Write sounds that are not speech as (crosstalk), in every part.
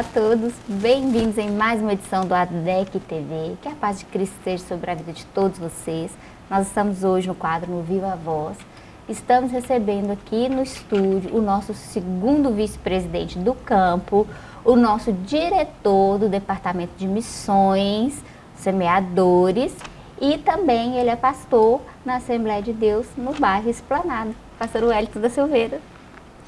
Olá a todos, bem-vindos em mais uma edição do ADEC TV. Que a paz de Cristo esteja sobre a vida de todos vocês. Nós estamos hoje no quadro No Viva Voz. Estamos recebendo aqui no estúdio o nosso segundo vice-presidente do campo, o nosso diretor do Departamento de Missões, Semeadores, e também ele é pastor na Assembleia de Deus no bairro Esplanado, pastor Wellington da Silveira.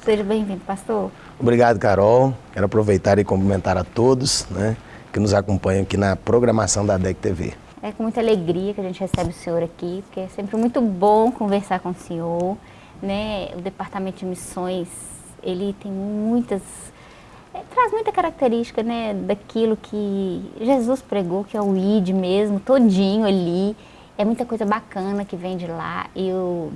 Seja bem-vindo, pastor. Obrigado, Carol. Quero aproveitar e cumprimentar a todos né, que nos acompanham aqui na programação da DEC TV. É com muita alegria que a gente recebe o senhor aqui, porque é sempre muito bom conversar com o senhor. Né? O Departamento de Missões, ele tem muitas... É, traz muita característica né, daquilo que Jesus pregou, que é o ID mesmo, todinho ali. É muita coisa bacana que vem de lá. Eu...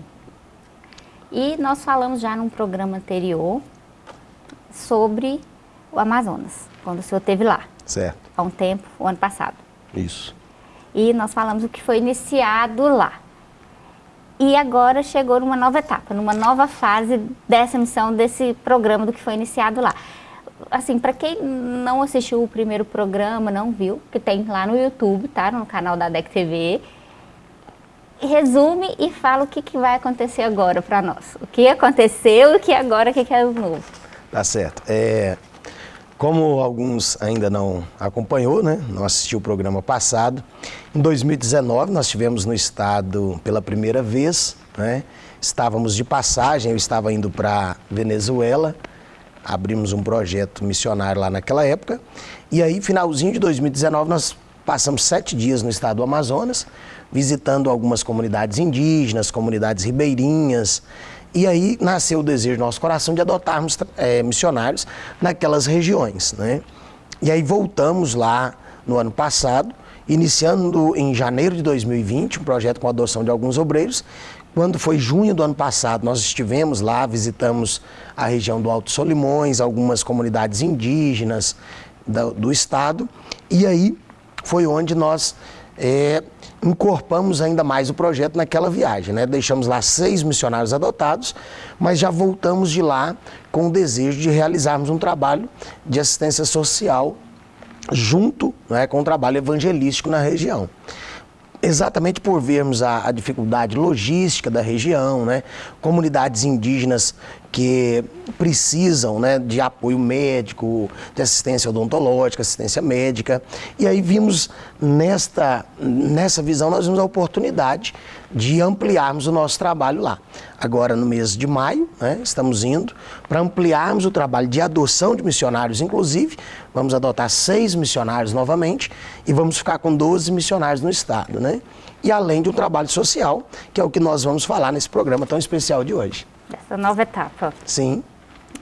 E nós falamos já num programa anterior sobre o Amazonas, quando o senhor esteve lá. Certo. Há um tempo, o ano passado. Isso. E nós falamos o que foi iniciado lá. E agora chegou numa nova etapa, numa nova fase dessa missão, desse programa do que foi iniciado lá. Assim, para quem não assistiu o primeiro programa, não viu, que tem lá no YouTube, tá? No canal da DEC TV. Resume e fala o que, que vai acontecer agora para nós. O que aconteceu e o que agora, o que, que é o novo. Tá certo. É, como alguns ainda não acompanhou, né, não assistiu o programa passado, em 2019 nós tivemos no estado pela primeira vez, né, estávamos de passagem, eu estava indo para Venezuela, abrimos um projeto missionário lá naquela época, e aí finalzinho de 2019 nós passamos sete dias no estado do Amazonas, visitando algumas comunidades indígenas, comunidades ribeirinhas, e aí nasceu o desejo do nosso coração de adotarmos é, missionários naquelas regiões. Né? E aí voltamos lá no ano passado, iniciando em janeiro de 2020 um projeto com a adoção de alguns obreiros. Quando foi junho do ano passado, nós estivemos lá, visitamos a região do Alto Solimões, algumas comunidades indígenas do, do estado, e aí foi onde nós é, incorporamos ainda mais o projeto naquela viagem. Né? Deixamos lá seis missionários adotados, mas já voltamos de lá com o desejo de realizarmos um trabalho de assistência social junto né, com o trabalho evangelístico na região exatamente por vermos a, a, dificuldade logística da região, né? comunidades indígenas que precisam né, de apoio médico, de assistência odontológica, assistência médica. E aí vimos nesta, nessa visão, nós vimos a oportunidade de ampliarmos o nosso trabalho lá. Agora, no mês de maio, né, estamos indo para ampliarmos o trabalho de adoção de missionários, inclusive, vamos adotar seis missionários novamente e vamos ficar com 12 missionários no estado. Né? E além de um trabalho social, que é o que nós vamos falar nesse programa tão especial de hoje dessa nova etapa. Sim.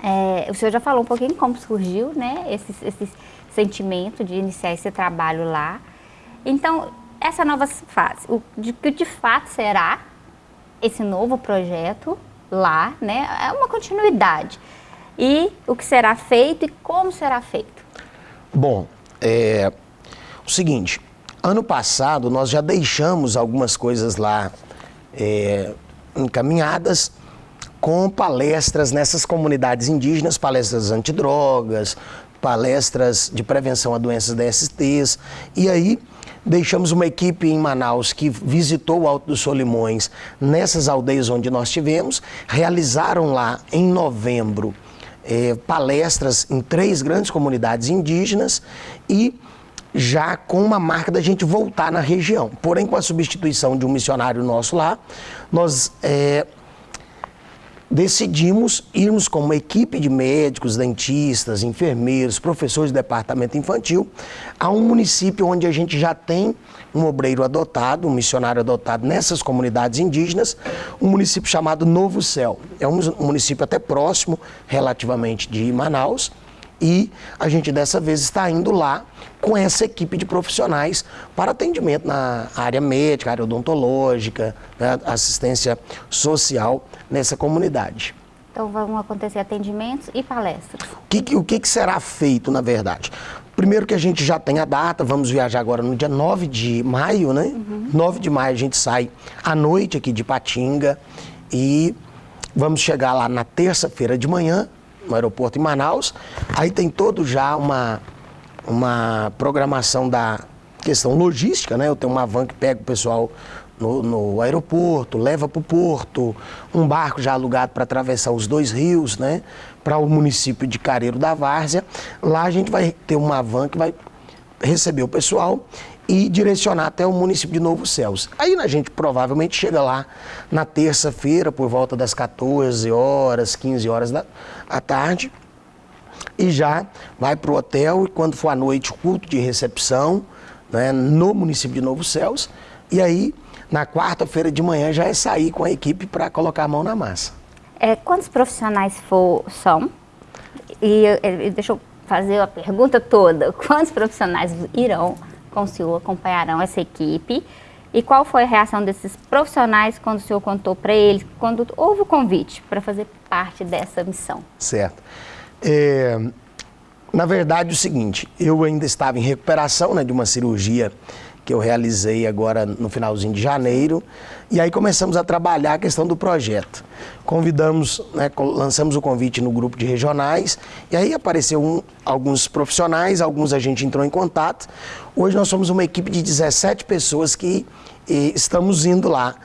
É, o senhor já falou um pouquinho como surgiu né, esse, esse sentimento de iniciar esse trabalho lá. Então, essa nova fase, o de que de fato será esse novo projeto lá, né? É uma continuidade. E o que será feito e como será feito? Bom, é o seguinte, ano passado nós já deixamos algumas coisas lá é, encaminhadas com palestras nessas comunidades indígenas, palestras antidrogas, palestras de prevenção a doenças DSTs. E aí deixamos uma equipe em Manaus que visitou o Alto dos Solimões nessas aldeias onde nós tivemos, realizaram lá em novembro eh, palestras em três grandes comunidades indígenas e já com uma marca da gente voltar na região. Porém, com a substituição de um missionário nosso lá, nós eh, decidimos irmos com uma equipe de médicos, dentistas, enfermeiros, professores do departamento infantil a um município onde a gente já tem um obreiro adotado, um missionário adotado nessas comunidades indígenas, um município chamado Novo Céu. É um município até próximo, relativamente, de Manaus, e a gente dessa vez está indo lá com essa equipe de profissionais para atendimento na área médica, área odontológica, né, assistência social nessa comunidade. Então vão acontecer atendimentos e palestras. O que, o que será feito, na verdade? Primeiro que a gente já tem a data, vamos viajar agora no dia 9 de maio, né? Uhum. 9 de maio a gente sai à noite aqui de Patinga e vamos chegar lá na terça-feira de manhã no aeroporto em Manaus. Aí tem todo já uma, uma programação da questão logística, né? Eu tenho uma van que pega o pessoal no, no aeroporto, leva para o porto, um barco já alugado para atravessar os dois rios, né? Para o município de Careiro da Várzea. Lá a gente vai ter uma van que vai receber o pessoal e direcionar até o município de Novo Céus. Aí a gente provavelmente chega lá na terça-feira, por volta das 14 horas, 15 horas da tarde, e já vai para o hotel e quando for à noite, culto de recepção né, no município de Novo Céus. E aí, na quarta-feira de manhã, já é sair com a equipe para colocar a mão na massa. É, quantos profissionais for, são? E, e deixa eu fazer a pergunta toda. (laughs) Quantos profissionais irão com o senhor, acompanharão essa equipe? E qual foi a reação desses profissionais quando o senhor contou para eles, quando houve o convite para fazer parte dessa missão? Certo. É, na verdade, o seguinte, eu ainda estava em recuperação né, de uma cirurgia que eu realizei agora no finalzinho de janeiro, e aí começamos a trabalhar a questão do projeto. Convidamos, né, lançamos o convite no grupo de regionais, e aí apareceu um, alguns profissionais, alguns a gente entrou em contato. Hoje nós somos uma equipe de 17 pessoas que estamos indo lá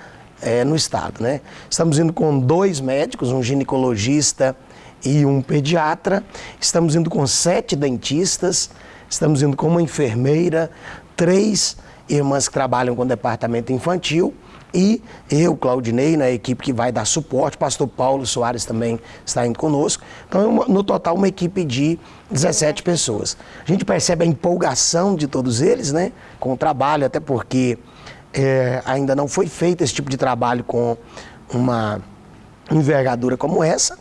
é, no estado. Né? Estamos indo com dois médicos, um ginecologista e um pediatra, estamos indo com sete dentistas, estamos indo com uma enfermeira, três irmãs que trabalham com o departamento infantil e eu, Claudinei, na equipe que vai dar suporte, pastor Paulo Soares também está indo conosco. Então, no total, uma equipe de 17 pessoas. A gente percebe a empolgação de todos eles, né, com o trabalho, até porque é, ainda não foi feito esse tipo de trabalho com uma envergadura como essa,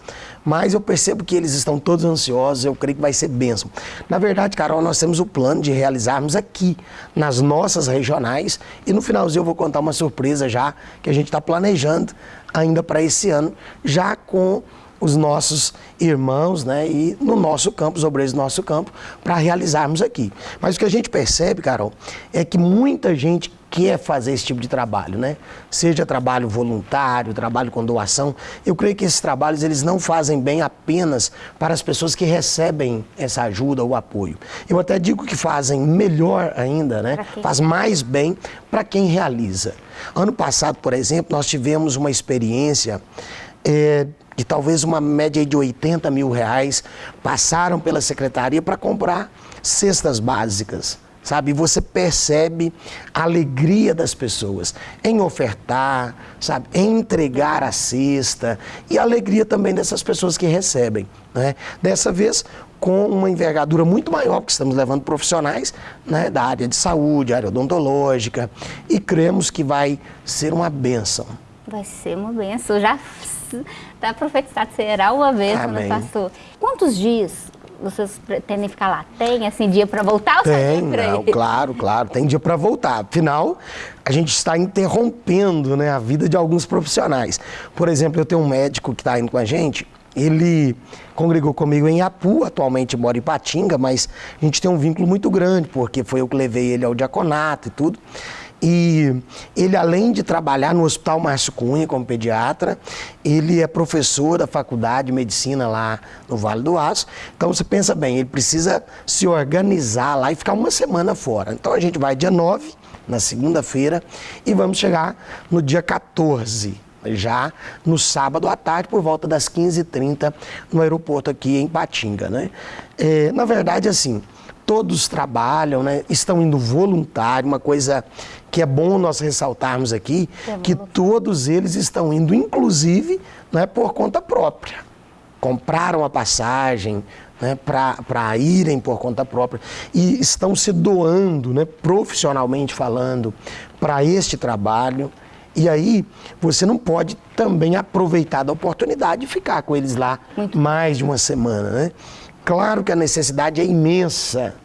mas eu percebo que eles estão todos ansiosos, eu creio que vai ser bênção. Na verdade, Carol, nós temos o plano de realizarmos aqui, nas nossas regionais, e no finalzinho eu vou contar uma surpresa já, que a gente está planejando ainda para esse ano, já com os nossos irmãos né, e no nosso campo, os obreiros do nosso campo, para realizarmos aqui. Mas o que a gente percebe, Carol, é que muita gente quer fazer esse tipo de trabalho, né? Seja trabalho voluntário, trabalho com doação. Eu creio que esses trabalhos eles não fazem bem apenas para as pessoas que recebem essa ajuda ou apoio. Eu até digo que fazem melhor ainda, né? Faz mais bem para quem realiza. Ano passado, por exemplo, nós tivemos uma experiência é, de talvez uma média de 80 mil reais passaram pela secretaria para comprar cestas básicas sabe? Você percebe a alegria das pessoas em ofertar, sabe? Em entregar a cesta e a alegria também dessas pessoas que recebem, né? Dessa vez com uma envergadura muito maior, porque estamos levando profissionais né, da área de saúde, área odontológica, e cremos que vai ser uma benção. Vai ser uma benção, já está profetizado, será uma benção, né, pastor? Quantos dias vocês pretendem ficar lá? Tem, assim, dia para voltar ou tem, não, claro, claro, tem dia para voltar. Afinal, a gente está interrompendo né, a vida de alguns profissionais. Por exemplo, eu tenho um médico que está indo com a gente, ele congregou comigo em Apu, atualmente mora em Patinga, mas a gente tem um vínculo muito grande, porque foi eu que levei ele ao diaconato e tudo. E ele, além de trabalhar no Hospital Márcio Cunha como pediatra, ele é professor da Faculdade de Medicina lá no Vale do Aço. Então você pensa bem, ele precisa se organizar lá e ficar uma semana fora. Então a gente vai dia 9, na segunda-feira, e vamos chegar no dia 14 já no sábado à tarde, por volta das 15h30, no aeroporto aqui em Patinga. Né? É, na verdade, assim, todos trabalham, né? estão indo voluntário, uma coisa que é bom nós ressaltarmos aqui, é que todos eles estão indo, inclusive, né, por conta própria. Compraram a passagem né, para irem por conta própria e estão se doando, né, profissionalmente falando, para este trabalho. E aí você não pode também aproveitar da oportunidade de ficar com eles lá Muito mais de uma semana. Né? Claro que a necessidade é imensa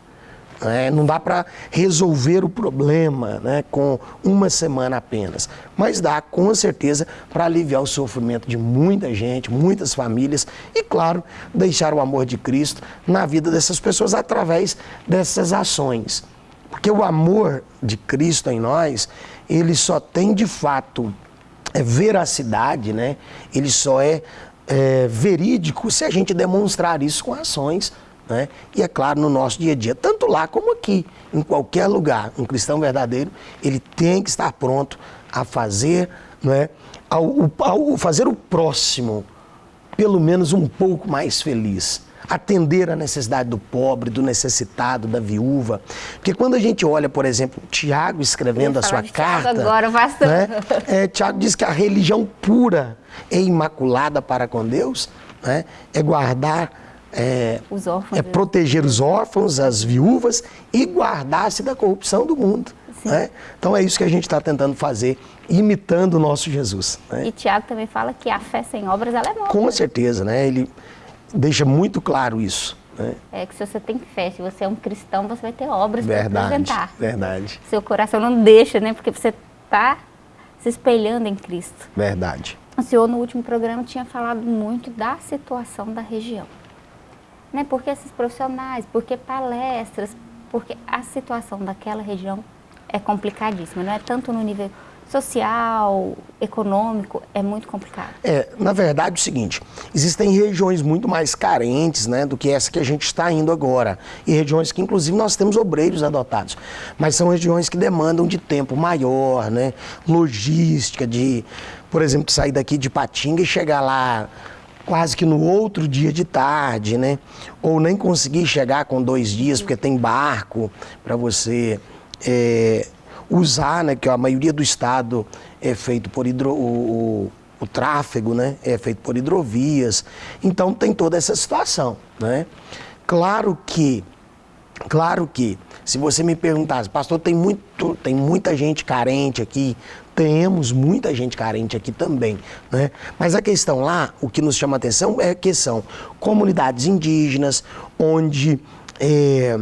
é, não dá para resolver o problema né, com uma semana apenas, mas dá com certeza para aliviar o sofrimento de muita gente, muitas famílias e, claro, deixar o amor de Cristo na vida dessas pessoas através dessas ações. Porque o amor de Cristo em nós, ele só tem de fato é, veracidade, né? ele só é é, verídico se a gente demonstrar isso com ações. Né? E é claro, no nosso dia a dia, tanto lá como aqui, em qualquer lugar, um cristão verdadeiro, ele tem que estar pronto a fazer, né? ao, ao fazer o próximo pelo menos um pouco mais feliz atender a necessidade do pobre, do necessitado, da viúva. Porque quando a gente olha, por exemplo, Tiago escrevendo a sua carta, agora, pastor. Né, é, Tiago diz que a religião pura e imaculada para com Deus né, é guardar, é, os órfãos, é proteger os órfãos, as viúvas e guardar-se da corrupção do mundo. Né? Então é isso que a gente está tentando fazer, imitando o nosso Jesus. Né? E Tiago também fala que a fé sem obras ela é morta. Com certeza, né? Ele deixa muito claro isso. Né? É que se você tem fé, se você é um cristão, você vai ter obras para apresentar. Verdade. Seu coração não deixa, né? Porque você está se espelhando em Cristo. Verdade. O senhor, no último programa, tinha falado muito da situação da região. Né? Porque esses profissionais, porque palestras, porque a situação daquela região é complicadíssima. Não é tanto no nível social, econômico, é muito complicado. É, na verdade é o seguinte, existem regiões muito mais carentes né, do que essa que a gente está indo agora. E regiões que inclusive nós temos obreiros adotados. Mas são regiões que demandam de tempo maior, né, logística, de, por exemplo, sair daqui de Patinga e chegar lá quase que no outro dia de tarde, né? Ou nem conseguir chegar com dois dias, porque tem barco para você é, usar, né, que a maioria do estado é feito por hidro, o, o, o, tráfego, né, é feito por hidrovias. Então tem toda essa situação, né? Claro que, claro que, se você me perguntasse, pastor, tem, muito, tem muita gente carente aqui, temos muita gente carente aqui também, né? Mas a questão lá, o que nos chama atenção é que são comunidades indígenas, onde é,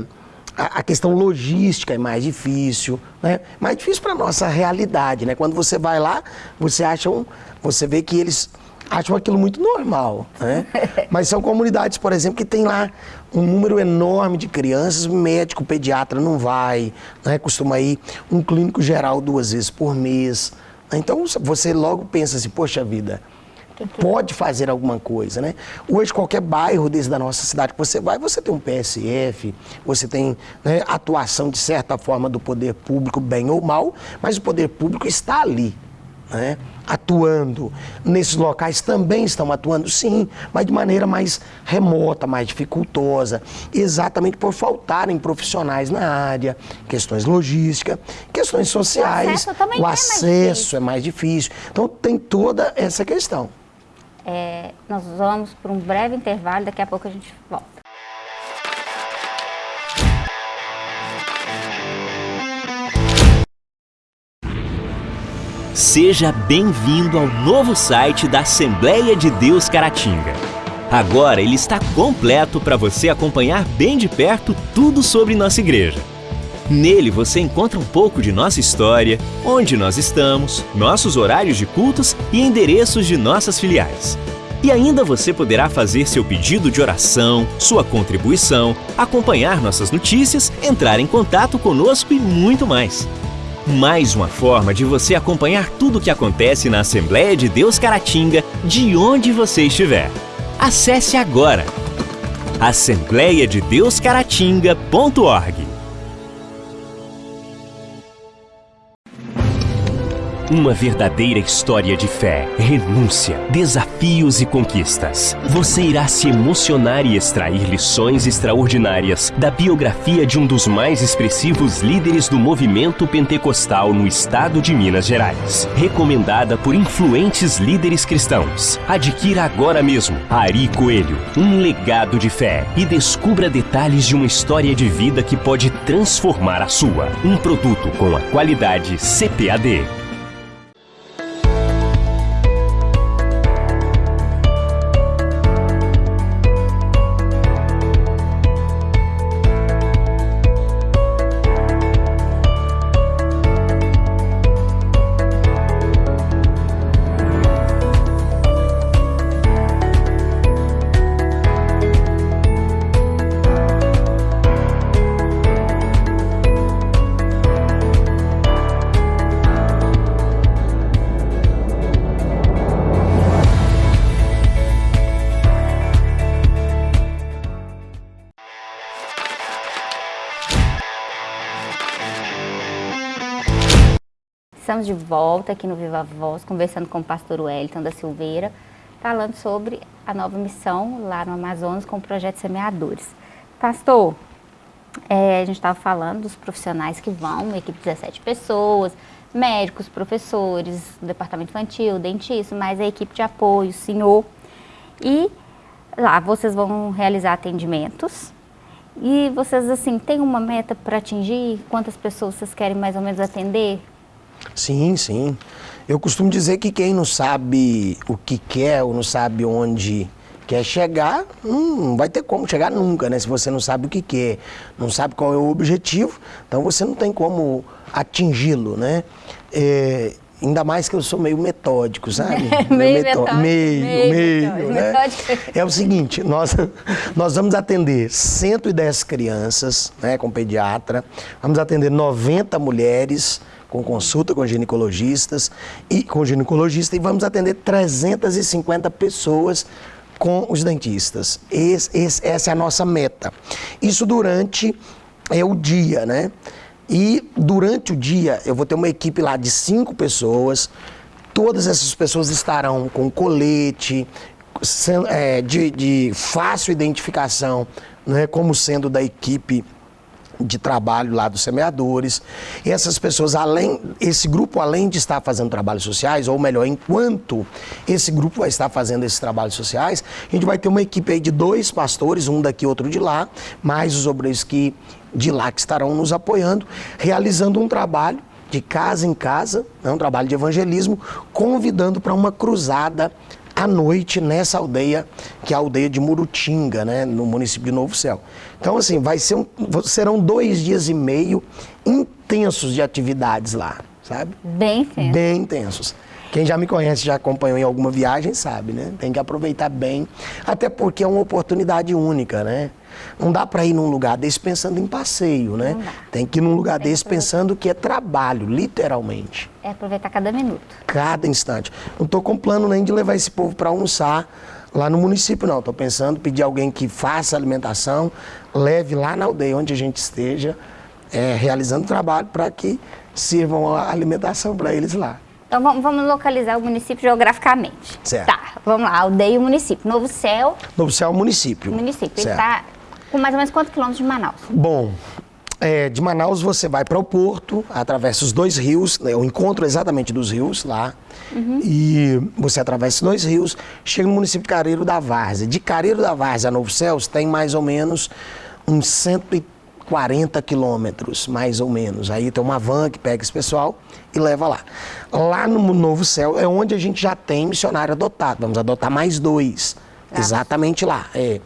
a, questão logística é mais difícil, né? Mais difícil para nossa realidade, né? Quando você vai lá, você acha um, você vê que eles acham aquilo muito normal, né? (laughs) Mas são comunidades, por exemplo, que tem lá um número enorme de crianças, médico, pediatra não vai, né? Costuma ir um clínico geral duas vezes por mês. Então você logo pensa assim, poxa vida, pode fazer alguma coisa, né? Hoje, qualquer bairro desde da nossa cidade que você vai, você tem um PSF, você tem né, atuação, de certa forma, do poder público, bem ou mal, mas o poder público está ali, né? atuando. Nesses locais também estão atuando, sim, mas de maneira mais remota, mais dificultosa, exatamente por faltarem profissionais na área, questões logísticas, questões sociais. O acesso, o acesso é, mais é mais difícil. Então tem toda essa questão. É, nós vamos para um breve intervalo, daqui a pouco a gente volta. Seja bem-vindo ao novo site da Assembleia de Deus Caratinga. Agora ele está completo para você acompanhar bem de perto tudo sobre nossa igreja. Nele você encontra um pouco de nossa história, onde nós estamos, nossos horários de cultos e endereços de nossas filiais. E ainda você poderá fazer seu pedido de oração, sua contribuição, acompanhar nossas notícias, entrar em contato conosco e muito mais. Mais uma forma de você acompanhar tudo o que acontece na Assembleia de Deus Caratinga, de onde você estiver. Acesse agora assembleiadedeuscaratinga.org Uma verdadeira história de fé, renúncia, desafios e conquistas. Você irá se emocionar e extrair lições extraordinárias da biografia de um dos mais expressivos líderes do movimento pentecostal no estado de Minas Gerais. Recomendada por influentes líderes cristãos. Adquira agora mesmo Ari Coelho, um legado de fé e descubra detalhes de uma história de vida que pode transformar a sua. Um produto com a qualidade CPAD. Estamos de volta aqui no Viva Voz, conversando com o pastor Wellington da Silveira, falando sobre a nova missão lá no Amazonas com o projeto Semeadores. Pastor, é, a gente estava falando dos profissionais que vão, equipe de 17 pessoas, médicos, professores, departamento infantil, dentista, mais a equipe de apoio, senhor. E lá vocês vão realizar atendimentos. E vocês, assim, têm uma meta para atingir? Quantas pessoas vocês querem mais ou menos atender? Sim, sim. Eu costumo dizer que quem não sabe o que quer ou não sabe onde quer chegar, não vai ter como chegar nunca, né? Se você não sabe o que quer, não sabe qual é o objetivo, então você não tem como atingi-lo, né? É, ainda mais que eu sou meio metódico, sabe? (laughs) meio, metódico, meio, meio, meio né? É o seguinte, nós, (laughs) nós vamos atender 110 crianças, né, com pediatra, vamos atender 90 mulheres, com consulta com ginecologistas e com ginecologista e vamos atender 350 pessoas com os dentistas. Esse, esse, essa é a nossa meta. Isso durante é o dia, né? E durante o dia eu vou ter uma equipe lá de cinco pessoas. Todas essas pessoas estarão com colete, é, de, de fácil identificação, né, como sendo da equipe de trabalho lá dos semeadores. E essas pessoas, além, esse grupo, além de estar fazendo trabalhos sociais, ou melhor, enquanto esse grupo vai estar fazendo esses trabalhos sociais, a gente vai ter uma equipe aí de dois pastores, um daqui, outro de lá, mais os obreiros que de lá que estarão nos apoiando, realizando um trabalho de casa em casa, né, um trabalho de evangelismo, convidando para uma cruzada à noite nessa aldeia, que é a aldeia de Murutinga, né, no município de Novo Céu. Então, assim, vai ser um, serão dois dias e meio intensos de atividades lá, sabe? Bem intensos. Bem intensos. Quem já me conhece, já acompanhou em alguma viagem, sabe, né? Tem que aproveitar bem, até porque é uma oportunidade única, né? Não dá para ir num lugar desse pensando em passeio, né? Tem que ir num lugar desse pensando que é trabalho, literalmente. É aproveitar cada minuto. Cada instante. Não estou com plano nem de levar esse povo para almoçar lá no município, não. Estou pensando pedir alguém que faça alimentação, leve lá na aldeia onde a gente esteja, é, realizando trabalho para que sirvam a alimentação para eles lá. Então vamos localizar o município geograficamente. Certo. Tá, vamos lá, aldeia e município. Novo Céu. Novo Céu é município. Município. Certo. Ele está com mais ou menos quantos quilômetros de Manaus? Bom, é, de Manaus você vai para o porto, atravessa os dois rios, né, o encontro exatamente dos rios lá, uhum. e você atravessa dois rios, chega no município de Careiro da Várzea. De Careiro da Várzea a Novo Céus tem mais ou menos uns 130 40 quilômetros, mais ou menos. Aí tem uma van que pega esse pessoal e leva lá. Lá no Novo Céu é onde a gente já tem missionário adotado. Vamos adotar mais dois. Ah. Exatamente lá. É.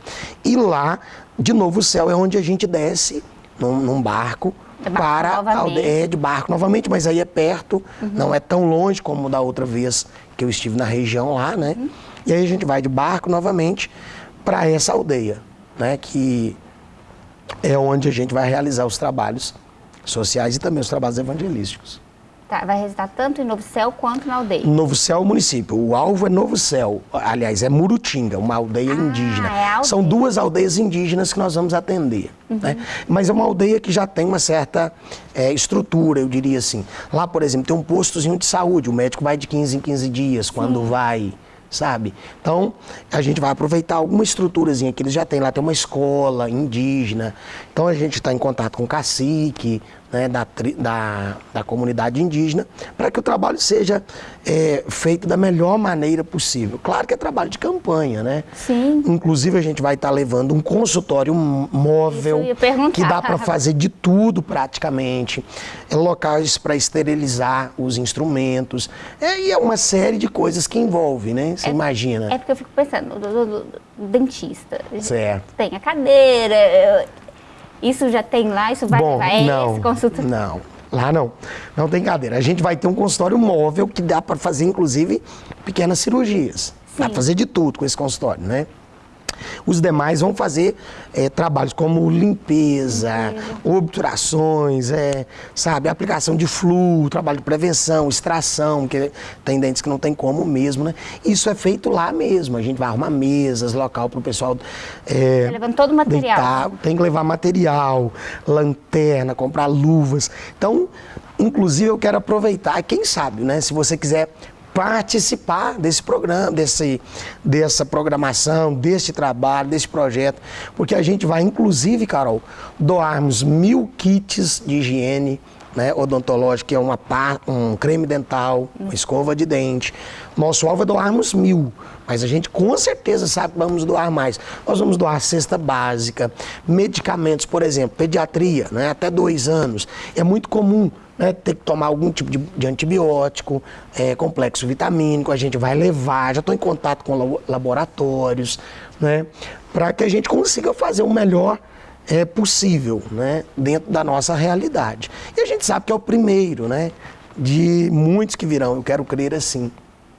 E lá, de Novo Céu, é onde a gente desce num, num barco de barco para novamente. é de barco novamente, mas aí é perto, uhum. não é tão longe como da outra vez que eu estive na região lá, né? Uhum. E aí a gente vai de barco novamente para essa aldeia, né? Que é onde a gente vai realizar os trabalhos sociais e também os trabalhos evangelísticos. Tá, vai resultar tanto em Novo Céu quanto na aldeia? Novo Céu é o município. O alvo é Novo Céu. Aliás, é Murutinga, uma aldeia ah, indígena. É aldeia. São duas aldeias indígenas que nós vamos atender. Uhum. Né? Mas é uma aldeia que já tem uma certa é, estrutura, eu diria assim. Lá, por exemplo, tem um postozinho de saúde. O médico vai de 15 em 15 dias, quando Sim. vai sabe? Então, a gente vai aproveitar alguma estruturazinha que eles já têm. Lá tem uma escola indígena. Então, a gente está em contato com o cacique, né, da, da, da, comunidade indígena, para que o trabalho seja é, feito da melhor maneira possível. Claro que é trabalho de campanha, né? Sim. Inclusive, a gente vai estar tá levando um consultório móvel, que dá para fazer de tudo praticamente, é, locais para esterilizar os instrumentos, é, e é uma série de coisas que envolve, né? Você é, imagina. É porque eu fico pensando, do, do, do dentista, certo. tem a cadeira isso já tem lá? Isso vai Bom, é não, esse consultório? Não, lá não. Não tem cadeira. A gente vai ter um consultório móvel que dá para fazer, inclusive, pequenas cirurgias. Sim. Dá para fazer de tudo com esse consultório, né? Os demais vão fazer é, trabalhos como limpeza, obturações, é, sabe, aplicação de fluo, trabalho de prevenção, extração, que tem dentes que não tem como mesmo, né? Isso é feito lá mesmo. A gente vai arrumar mesas, local para o pessoal. É, tá levando todo o material. Deitar, tem que levar material, lanterna, comprar luvas. Então, inclusive, eu quero aproveitar, quem sabe, né? Se você quiser participar desse programa, desse, dessa programação, deste trabalho, desse projeto, porque a gente vai, inclusive, Carol, doarmos mil kits de higiene né, odontológica, que é uma, um creme dental, uma escova de dente. Nosso alvo é doarmos mil, mas a gente com certeza sabe que vamos doar mais. Nós vamos doar cesta básica, medicamentos, por exemplo, pediatria, né, até dois anos. É muito comum né, ter que tomar algum tipo de, de antibiótico, é, complexo vitamínico, a gente vai levar, já estou em contato com laboratórios, né, para que a gente consiga fazer o melhor é, possível né, dentro da nossa realidade. E a gente sabe que é o primeiro né, de muitos que virão, eu quero crer assim.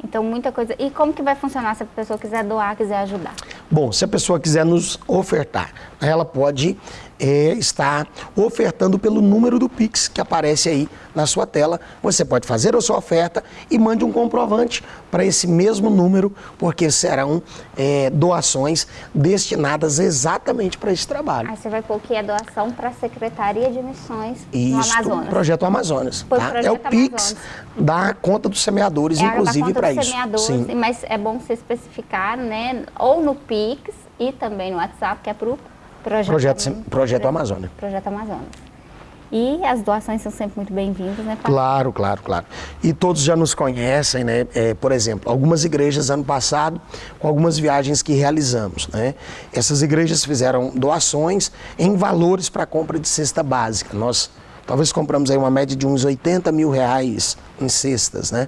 Então, muita coisa. E como que vai funcionar se a pessoa quiser doar, quiser ajudar? Bom, se a pessoa quiser nos ofertar, ela pode é, estar ofertando pelo número do Pix que aparece aí na sua tela. Você pode fazer a sua oferta e mande um comprovante para esse mesmo número, porque serão é, doações destinadas exatamente para esse trabalho. Aí você vai pôr que é doação para a Secretaria de Missões Isso, do Amazonas. Projeto Amazonas. Tá? Projeto é o Pix da conta dos semeadores, é inclusive para isso. Sim. Mas é bom você especificar, né? Ou no Pix e também no WhatsApp, que é para o Projeto, projeto, projeto Amazônia. Projeto Amazônia. E as doações são sempre muito bem-vindas, né, Pai? Claro, claro, claro. E todos já nos conhecem, né? É, por exemplo, algumas igrejas ano passado, com algumas viagens que realizamos, né? Essas igrejas fizeram doações em valores para compra de cesta básica. Nós talvez compramos aí uma média de uns 80 mil reais em cestas, né?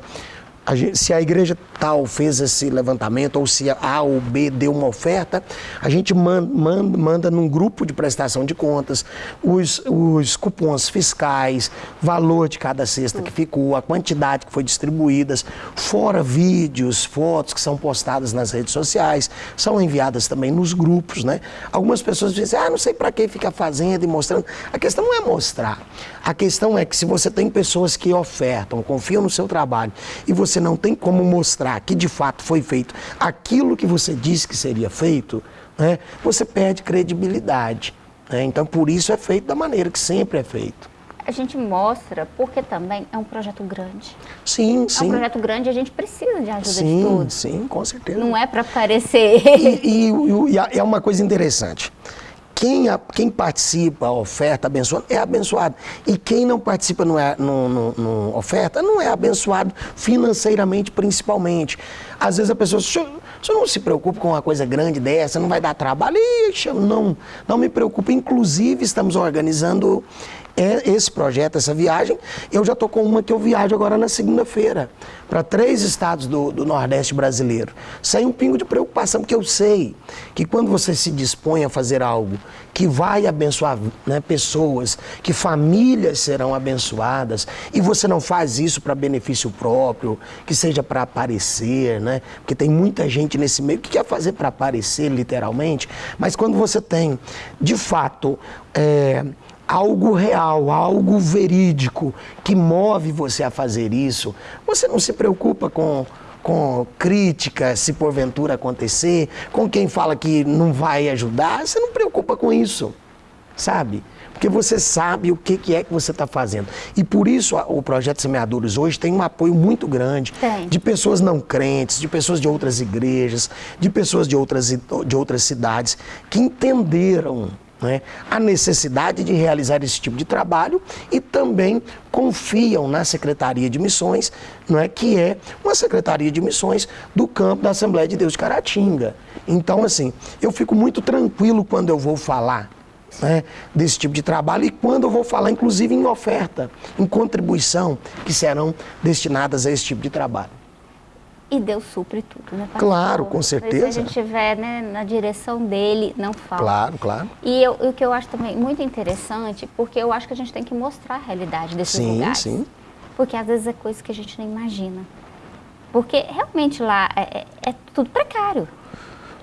A gente, se a igreja tal fez esse levantamento, ou se A ou B deu uma oferta, a gente manda, manda, manda num grupo de prestação de contas os, os cupons fiscais, valor de cada cesta que ficou, a quantidade que foi distribuídas, fora vídeos, fotos que são postadas nas redes sociais, são enviadas também nos grupos, né? Algumas pessoas dizem, ah, não sei para que fica fazendo e mostrando. A questão não é mostrar. A questão é que se você tem pessoas que ofertam, confiam no seu trabalho e você você não tem como mostrar que de fato foi feito aquilo que você disse que seria feito, né, você perde credibilidade. Né? Então, por isso é feito da maneira que sempre é feito. A gente mostra porque também é um projeto grande. Sim, sim. É um projeto grande e a gente precisa de ajuda sim, de todos. Sim, com certeza. Não é para parecer. E, e, e, é uma coisa interessante quem, a, quem participa, oferta abençoada, é abençoado. E quem não participa não é, no, no, no oferta não é abençoado financeiramente, principalmente. Às vezes a pessoa, o senhor não se preocupa com uma coisa grande dessa, não vai dar trabalho? Ixi, não, não me preocupa. Inclusive, estamos organizando é esse projeto, essa viagem. Eu já estou com uma que eu viajo agora na segunda-feira, para três estados do, do, Nordeste brasileiro. Sem um pingo de preocupação, porque eu sei que quando você se dispõe a fazer algo que vai abençoar né, pessoas, que famílias serão abençoadas, e você não faz isso para benefício próprio, que seja para aparecer, né? Porque tem muita gente nesse meio que quer fazer para aparecer, literalmente, mas quando você tem, de fato, é, algo real, algo verídico que move você a fazer isso, você não se preocupa com, com crítica, se porventura acontecer, com quem fala que não vai ajudar, você não preocupa com isso, sabe? Porque você sabe o que, que é que você está fazendo. E por isso o Projeto Semeadores hoje tem um apoio muito grande tem. de pessoas não crentes, de pessoas de outras igrejas, de pessoas de outras, de outras cidades que entenderam né, a necessidade de realizar esse tipo de trabalho e também confiam na Secretaria de Missões, não é, que é uma Secretaria de Missões do campo da Assembleia de Deus de Caratinga. Então, assim, eu fico muito tranquilo quando eu vou falar né, desse tipo de trabalho e quando eu vou falar, inclusive, em oferta, em contribuição, que serão destinadas a esse tipo de trabalho. E Deus supre tudo, né, pastor? Claro, com certeza. Se a gente estiver né, na direção dele, não falta. Claro, claro. E eu, o que eu acho também muito interessante, porque eu acho que a gente tem que mostrar a realidade desses sim, lugares. Sim, sim. Porque às vezes é coisa que a gente nem imagina. Porque realmente lá é, é, é tudo precário.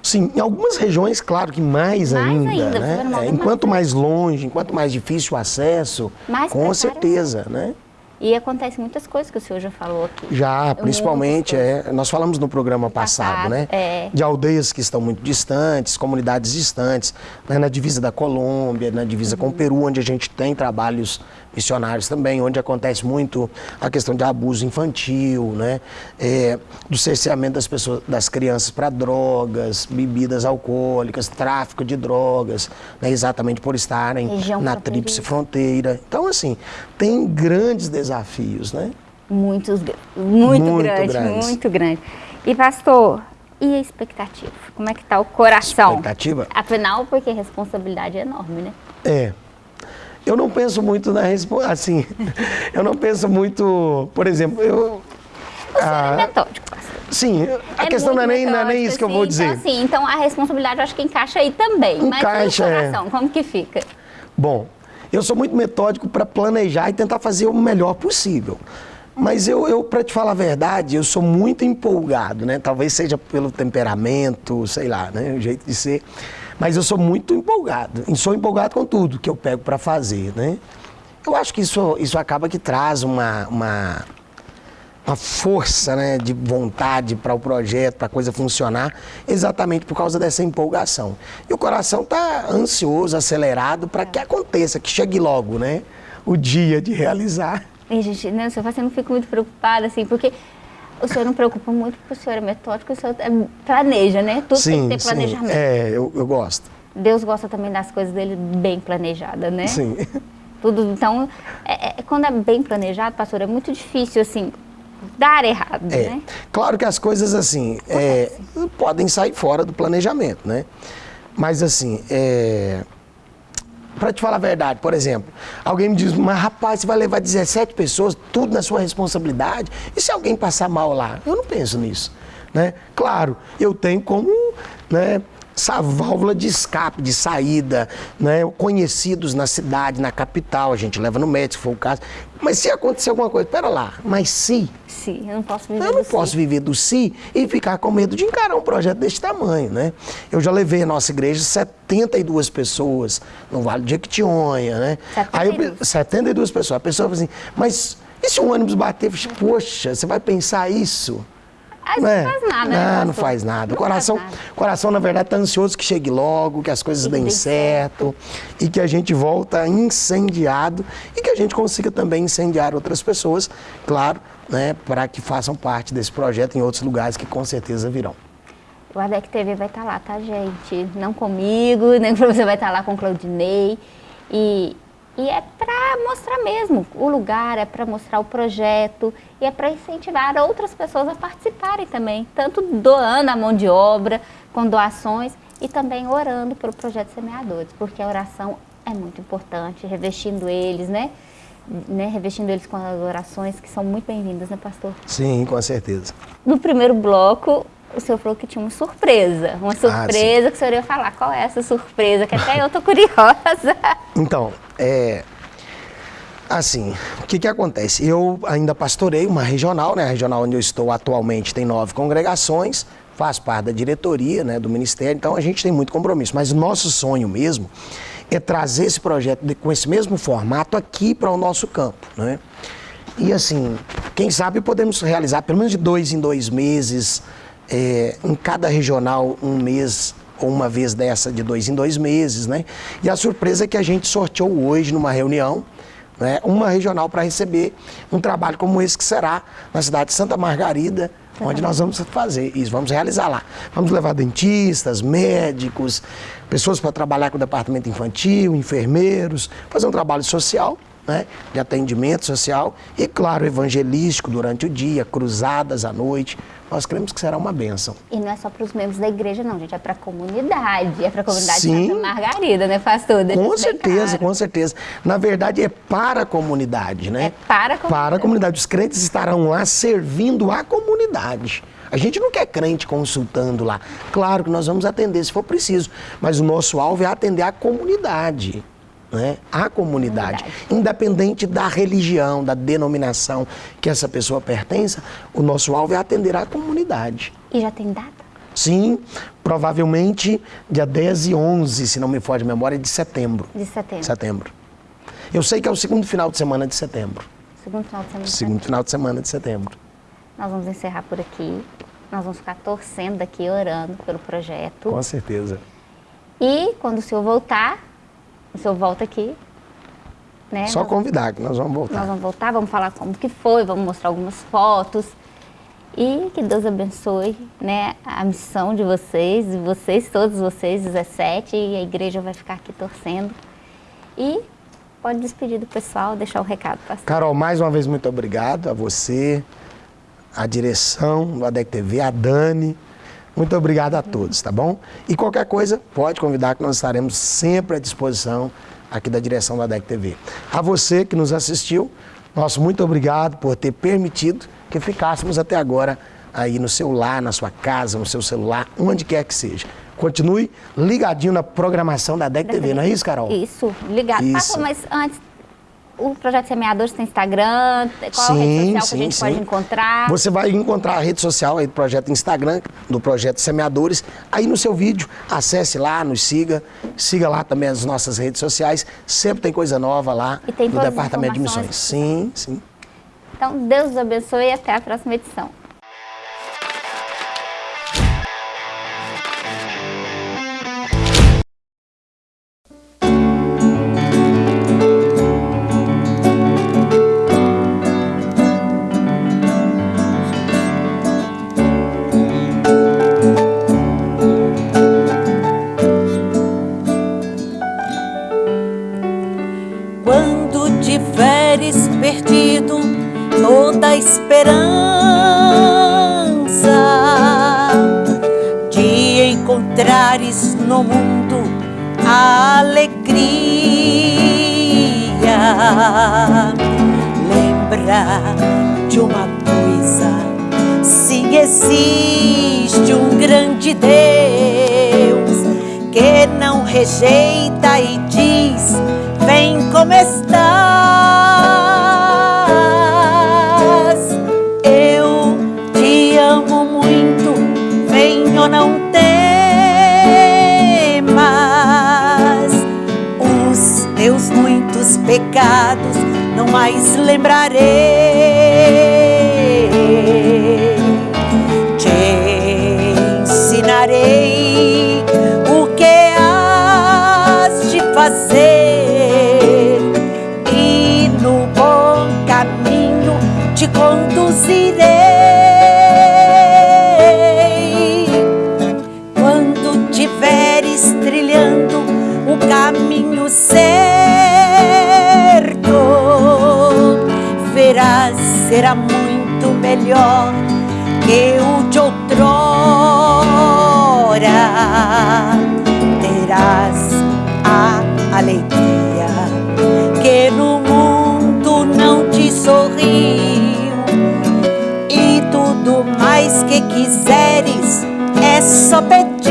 Sim, em algumas regiões, claro que mais, Mais ainda, ainda, né? É, enquanto mais- longe, enquanto mais difícil o acesso, Mais com certeza, né? E acontece muitas coisas que o senhor já falou aqui. Já, principalmente, é, nós falamos no programa passado, Passado, né? é. De aldeias que estão muito distantes, comunidades distantes, né? na divisa da Colômbia, na divisa Uhum. com o Peru, onde a gente tem trabalhos missionários também, onde acontece muito a questão de abuso infantil, né? É, do cerceamento das pessoas, das crianças para drogas, bebidas alcoólicas, tráfico de drogas, né? exatamente por estarem Região na tríplice fronteira. Então, assim, tem grandes desafios, né? Muitos, muito, Muito grande, grandes. muito grande. E pastor, e a expectativa? Como é que tá o coração? Expectativa? Afinal, porque a responsabilidade é enorme, né? É. Eu não penso muito na resposta. Assim, (laughs) eu não penso muito. Por exemplo, eu. Você ah, é metódico, pastor. sim, a É questão não é, nem, não é nem isso que eu assim, vou dizer. Então, assim, então a responsabilidade eu acho que encaixa aí também. Encaixa, mas e o é. coração, como que fica? Bom, eu sou muito metódico para planejar e tentar fazer o melhor possível. Mas eu, eu para te falar a verdade, eu sou muito empolgado, né? Talvez seja pelo temperamento, sei lá, né? O jeito de ser. Mas eu sou muito empolgado. E sou empolgado com tudo que eu pego para fazer, né? Eu acho que isso, isso acaba que traz uma, uma, uma força né, de vontade para o projeto, para a coisa funcionar, exatamente por causa dessa empolgação. E o coração está ansioso, acelerado para que aconteça, que chegue logo, né? O dia de realizar. E, gente, né, o senhor assim, não fico muito preocupada, assim, porque o senhor não preocupa muito porque o senhor é metódico, o senhor é- planeja, né? Tudo tem que ter planejamento. É, eu, eu gosto. Deus gosta também das coisas dele bem planejadas, né? Sim. Tudo, então, é- é- quando é bem planejado, pastor, é muito difícil, assim, dar errado, É. né? Claro que as coisas assim é, podem sair fora do planejamento, né? Mas assim, é, para te falar a verdade, por exemplo, alguém me diz, mas rapaz, você vai levar 17 pessoas, tudo na sua responsabilidade, e se alguém passar mal lá? Eu não penso nisso, né? Claro, eu tenho como, né? Essa válvula de escape, de saída, né? conhecidos na cidade, na capital, a gente leva no médico, se for o caso. Mas se acontecer alguma coisa, pera lá, mas se Sim, eu não posso viver eu não do posso viver do si e ficar com medo de encarar um projeto desse tamanho, né? Eu já levei a nossa igreja 72 pessoas no Vale de Jequitinhonha, né? 72. Aí eu, 72 pessoas. A pessoa fala assim, mas e se o ônibus bater? Poxa, você vai pensar isso? Aí Né? não faz nada, né, Não, não faz nada. O coração, nada. coração, na verdade, está ansioso que chegue logo, que as coisas deem certo e que a gente volta incendiado e que a gente consiga também incendiar outras pessoas, claro, né, para que façam parte desse projeto em outros lugares que com certeza virão. O ADEC TV vai estar lá, tá, gente? Não comigo, nem (laughs) você vai estar lá com o Claudinei. E, e é para mostrar mesmo o lugar, é para mostrar o projeto e é para incentivar outras pessoas a participarem também, tanto doando a mão de obra, com doações e também orando pelo projeto Semeadores, porque a oração é muito importante, revestindo eles, né? né? Revestindo eles com as orações que são muito bem-vindas, né, pastor? Sim, com certeza. No primeiro bloco, o senhor falou que tinha uma surpresa. Uma surpresa que o senhor ia falar. Qual é essa surpresa? Que até eu tô (laughs) curiosa. Então, é. Assim, o que, que acontece? Eu ainda pastorei uma regional, né? A regional onde eu estou atualmente tem nove congregações, faz parte da diretoria né, do Ministério, então a gente tem muito compromisso. Mas o nosso sonho mesmo é trazer esse projeto de- com esse mesmo formato aqui para o nosso campo, né? E assim, quem sabe podemos realizar pelo menos de dois em dois meses, é, em cada regional um mês ou uma vez dessa de dois em dois meses, né? E a surpresa é que a gente sorteou hoje numa reunião, né, uma regional para receber um trabalho como esse que será na cidade de Santa Margarida, onde nós vamos fazer isso, vamos realizar lá. Vamos levar dentistas, médicos, pessoas para trabalhar com o departamento infantil, enfermeiros, fazer um trabalho social né, de atendimento social e, claro, evangelístico durante o dia, cruzadas à noite. Nós cremos que será uma bênção. E não é só para os membros da igreja, não, gente. É para a comunidade. É para a comunidade Sim. Santa Margarida, né, pastor? Deixa Com certeza, claro. com certeza. Na verdade, é para a comunidade, né? É para a comunidade. Para a comunidade. Os crentes estarão lá servindo a comunidade. A gente não quer crente consultando lá. Claro que nós vamos atender se for preciso, mas o nosso alvo é atender a comunidade. Né? A comunidade. Comunidade. Independente da religião, da denominação que essa pessoa pertença, o nosso alvo é atender a comunidade. E já tem data? Sim, provavelmente dia 10 e 11, se não me foge a memória, de setembro. De setembro. Setembro. Eu sei que é o segundo final de semana de setembro. Segundo final de semana. Segundo final de semana de setembro. Nós vamos encerrar por aqui. Nós vamos ficar torcendo daqui, orando pelo projeto. Com certeza. E quando o senhor voltar, o senhor volta aqui. Né? Só nós, convidar que nós vamos voltar. Nós vamos voltar, vamos falar como que foi, vamos mostrar algumas fotos. E que Deus abençoe né, a missão de vocês, e vocês, todos vocês, 17, e a igreja vai ficar aqui torcendo. E pode despedir do pessoal, deixar o recado. Pastor. Carol, mais uma vez muito obrigado a você, a direção do ADEC TV, a Dani. Muito obrigado a todos, tá bom? E qualquer coisa, pode convidar que nós estaremos sempre à disposição aqui da direção do ADEC TV. A você que nos assistiu, nosso muito obrigado por ter permitido que ficássemos até agora aí no seu lar, na sua casa, no seu celular, onde quer que seja. Continue ligadinho na programação da DEC TV, não é isso, Carol? Isso, ligado. Isso. Mas antes, o Projeto Semeadores tem Instagram? Qual sim, a rede social sim, que a gente sim. pode encontrar? Você vai encontrar a rede social aí do projeto Instagram, do projeto Semeadores, aí no seu vídeo, acesse lá, nos siga, siga lá também as nossas redes sociais, sempre tem coisa nova lá no Departamento de. Missões. Sim, sim. Então, Deus os abençoe e até a próxima edição. Encontrares no mundo a alegria, lembra de uma coisa: se existe um grande Deus que não rejeita e diz: Vem como estás. Pecados não mais lembrarei. Melhor que o de outrora. Terás a alegria que no mundo não te sorriu e tudo mais que quiseres é só pedir.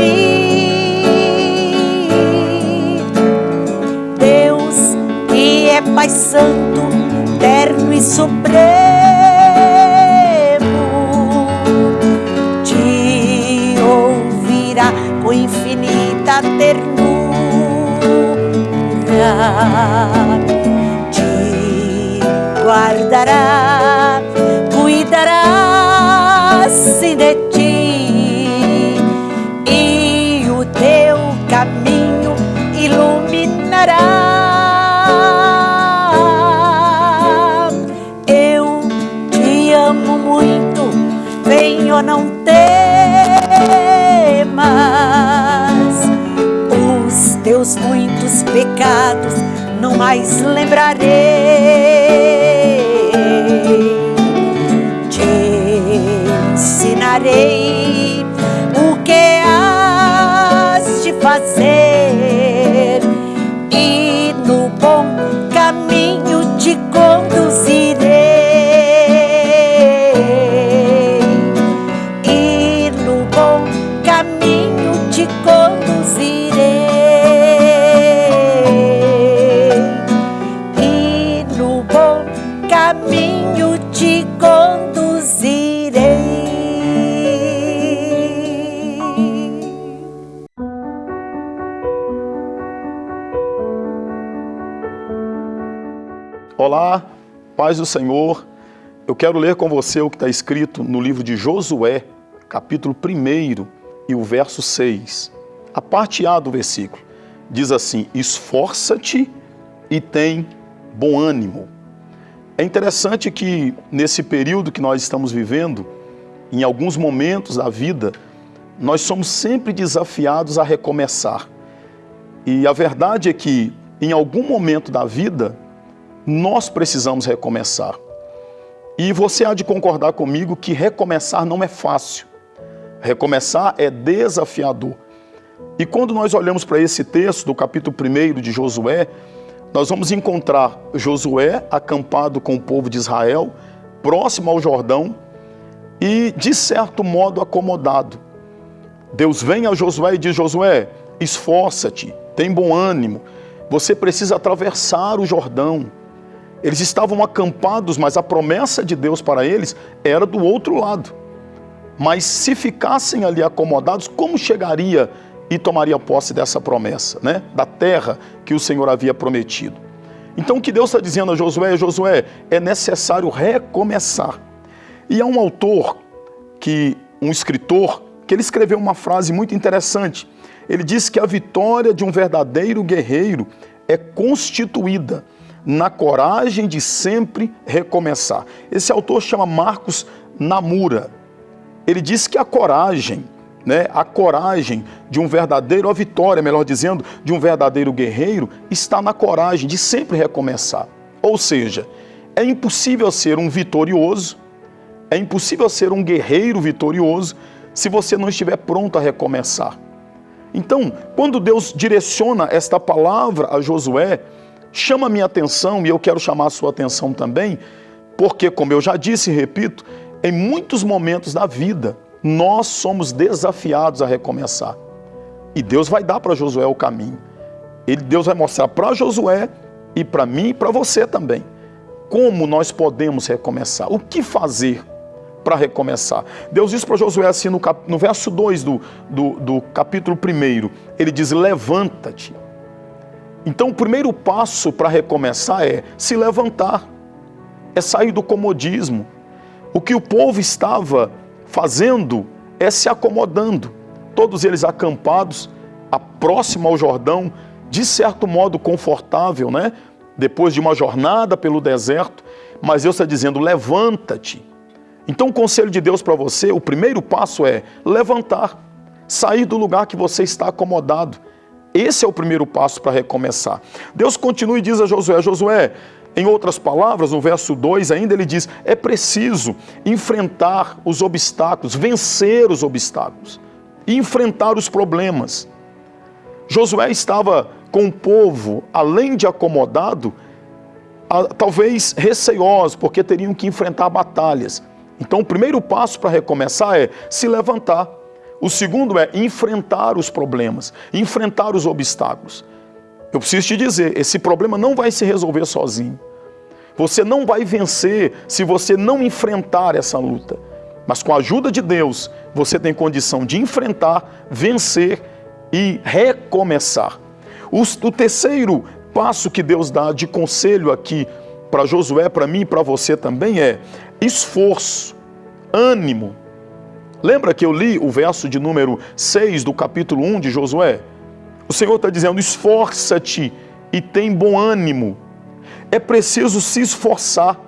Deus que é Pai Santo, terno e supremo, mais lembrarei. Paz do Senhor. Eu quero ler com você o que está escrito no livro de Josué, capítulo 1 e o verso 6. A parte A do versículo diz assim: Esforça-te e tem bom ânimo. É interessante que nesse período que nós estamos vivendo, em alguns momentos da vida, nós somos sempre desafiados a recomeçar. E a verdade é que em algum momento da vida, nós precisamos recomeçar. E você há de concordar comigo que recomeçar não é fácil. Recomeçar é desafiador. E quando nós olhamos para esse texto do capítulo 1 de Josué, nós vamos encontrar Josué acampado com o povo de Israel, próximo ao Jordão e, de certo modo, acomodado. Deus vem a Josué e diz: Josué, esforça-te, tem bom ânimo, você precisa atravessar o Jordão. Eles estavam acampados, mas a promessa de Deus para eles era do outro lado. Mas se ficassem ali acomodados, como chegaria e tomaria posse dessa promessa, né? Da terra que o Senhor havia prometido. Então o que Deus está dizendo a Josué, Josué, é necessário recomeçar. E há um autor que, um escritor, que ele escreveu uma frase muito interessante. Ele diz que a vitória de um verdadeiro guerreiro é constituída na coragem de sempre recomeçar. Esse autor chama Marcos Namura. Ele diz que a coragem, né, a coragem de um verdadeiro, a vitória, melhor dizendo, de um verdadeiro guerreiro está na coragem de sempre recomeçar. Ou seja, é impossível ser um vitorioso, é impossível ser um guerreiro vitorioso se você não estiver pronto a recomeçar. Então, quando Deus direciona esta palavra a Josué, chama minha atenção e eu quero chamar a sua atenção também, porque, como eu já disse e repito, em muitos momentos da vida, nós somos desafiados a recomeçar. E Deus vai dar para Josué o caminho. Ele, Deus vai mostrar para Josué e para mim e para você também como nós podemos recomeçar, o que fazer para recomeçar. Deus diz para Josué assim no, cap, no verso 2 do, do, do capítulo 1, ele diz: Levanta-te. Então, o primeiro passo para recomeçar é se levantar, é sair do comodismo. O que o povo estava fazendo é se acomodando, todos eles acampados, próximo ao Jordão, de certo modo confortável, né? Depois de uma jornada pelo deserto, mas Deus está dizendo: levanta-te. Então, o conselho de Deus para você, o primeiro passo é levantar, sair do lugar que você está acomodado. Esse é o primeiro passo para recomeçar. Deus continua e diz a Josué: Josué, em outras palavras, no verso 2 ainda ele diz: é preciso enfrentar os obstáculos, vencer os obstáculos enfrentar os problemas. Josué estava com o povo, além de acomodado, talvez receoso, porque teriam que enfrentar batalhas. Então, o primeiro passo para recomeçar é se levantar. O segundo é enfrentar os problemas, enfrentar os obstáculos. Eu preciso te dizer, esse problema não vai se resolver sozinho. Você não vai vencer se você não enfrentar essa luta. Mas com a ajuda de Deus, você tem condição de enfrentar, vencer e recomeçar. O, terceiro passo que Deus dá de conselho aqui para Josué, para mim e para você também é esforço, ânimo. Lembra que eu li o verso de número 6 do capítulo 1 de Josué? O Senhor está dizendo: esforça-te e tem bom ânimo é preciso se esforçar.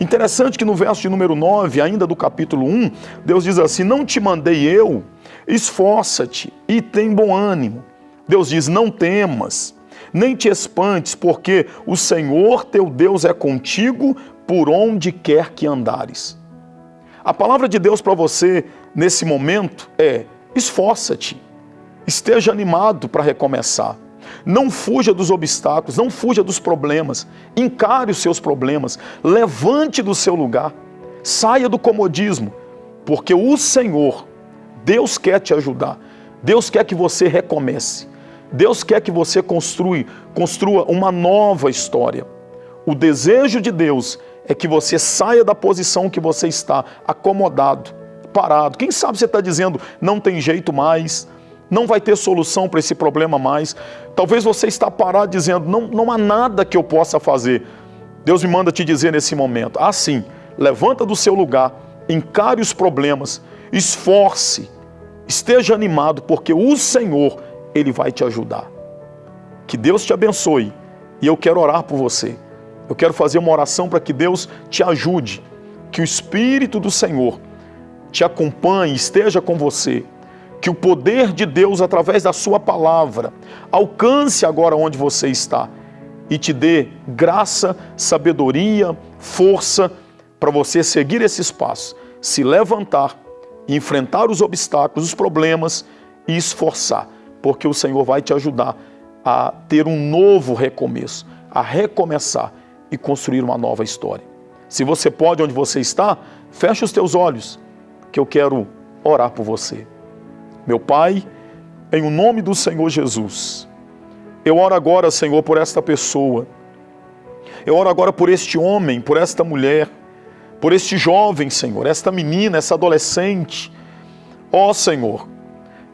Interessante que no verso de número 9, ainda do capítulo 1, Deus diz assim: Não te mandei eu, esforça-te e tem bom ânimo. Deus diz: Não temas, nem te espantes, porque o Senhor teu Deus é contigo por onde quer que andares. A palavra de Deus para você nesse momento é: esforça-te, esteja animado para recomeçar. Não fuja dos obstáculos, não fuja dos problemas. Encare os seus problemas, levante do seu lugar, saia do comodismo, porque o Senhor, Deus quer te ajudar. Deus quer que você recomece. Deus quer que você construa, construa uma nova história. O desejo de Deus é que você saia da posição que você está, acomodado, parado. Quem sabe você está dizendo, não tem jeito mais, não vai ter solução para esse problema mais. Talvez você está parado dizendo, não, não há nada que eu possa fazer. Deus me manda te dizer nesse momento: assim, levanta do seu lugar, encare os problemas, esforce, esteja animado, porque o Senhor, Ele vai te ajudar. Que Deus te abençoe e eu quero orar por você. Eu quero fazer uma oração para que Deus te ajude, que o Espírito do Senhor te acompanhe, esteja com você, que o poder de Deus, através da Sua palavra, alcance agora onde você está e te dê graça, sabedoria, força para você seguir esses passos, se levantar, enfrentar os obstáculos, os problemas e esforçar, porque o Senhor vai te ajudar a ter um novo recomeço, a recomeçar e construir uma nova história. Se você pode onde você está, feche os teus olhos, que eu quero orar por você. Meu Pai, em o nome do Senhor Jesus, eu oro agora, Senhor, por esta pessoa. Eu oro agora por este homem, por esta mulher, por este jovem, Senhor, esta menina, essa adolescente. Ó oh, Senhor,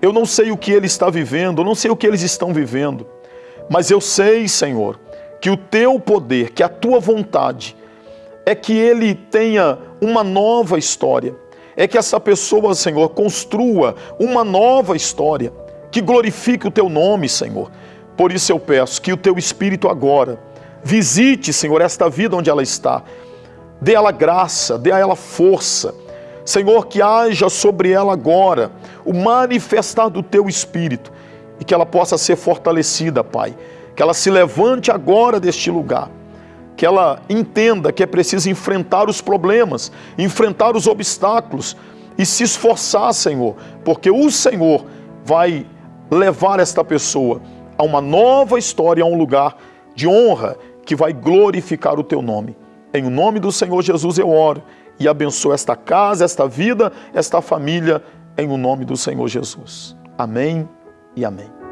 eu não sei o que ele está vivendo, eu não sei o que eles estão vivendo, mas eu sei, Senhor, que o teu poder, que a tua vontade é que ele tenha uma nova história, é que essa pessoa, Senhor, construa uma nova história, que glorifique o teu nome, Senhor, por isso eu peço que o teu Espírito agora visite, Senhor, esta vida onde ela está. Dê a ela graça, dê a ela força. Senhor, que haja sobre ela agora o manifestar do teu Espírito e que ela possa ser fortalecida, Pai. Que ela se levante agora deste lugar. Que ela entenda que é preciso enfrentar os problemas, enfrentar os obstáculos e se esforçar, Senhor, porque o Senhor vai levar esta pessoa a uma nova história, a um lugar de honra que vai glorificar o teu nome. Em o nome do Senhor Jesus eu oro e abençoo esta casa, esta vida, esta família, em o nome do Senhor Jesus. Amém e amém.